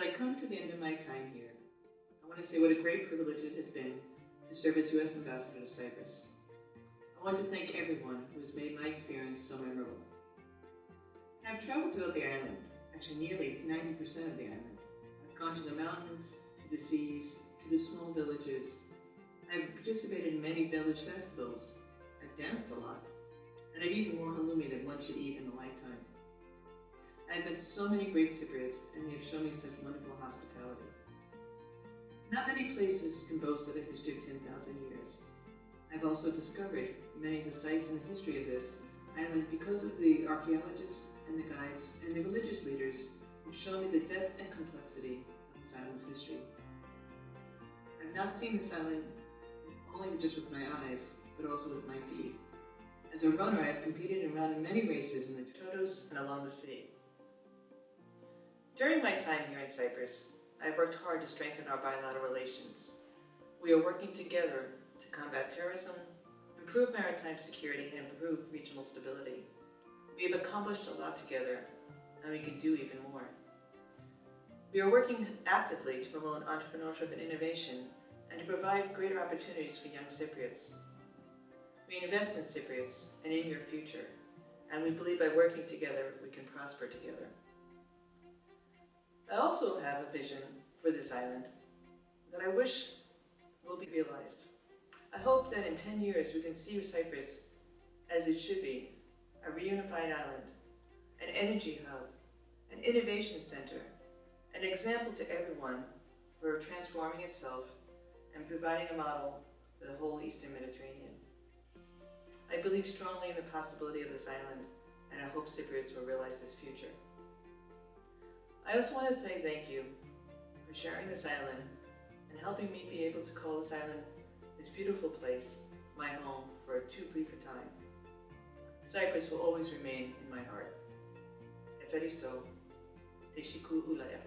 As I come to the end of my time here, I want to say what a great privilege it has been to serve as U.S. Ambassador to Cyprus. I want to thank everyone who has made my experience so memorable. I've traveled throughout the island, actually nearly 90% of the island. I've gone to the mountains, to the seas, to the small villages. I've participated in many village festivals. I've danced a lot. And I've eaten more halloumi than one should eat in a lifetime. I've met so many great Cypriots, and they have shown me such wonderful hospitality. Not many places can boast of a history of 10,000 years. I've also discovered many of the sites and the history of this island because of the archaeologists and the guides and the religious leaders who show me the depth and complexity of this island's history. I've not seen this island only just with my eyes, but also with my feet. As a runner, I've competed and run in many races in the Troodos and along the sea. During my time here in Cyprus, I've worked hard to strengthen our bilateral relations. We are working together to combat terrorism, improve maritime security, and improve regional stability. We have accomplished a lot together, and we can do even more. We are working actively to promote entrepreneurship and innovation, and to provide greater opportunities for young Cypriots. We invest in Cypriots and in your future, and we believe by working together, we can prosper together. I also have a vision for this island that I wish will be realized. I hope that in 10 years we can see Cyprus as it should be, a reunified island, an energy hub, an innovation center, an example to everyone for transforming itself and providing a model for the whole Eastern Mediterranean. I believe strongly in the possibility of this island, and I hope Cypriots will realize this future. I also want to say thank you for sharing this island and helping me be able to call this island, this beautiful place, my home for too brief a time. Cyprus will always remain in my heart. Eferisto, Teshiku Ulaya.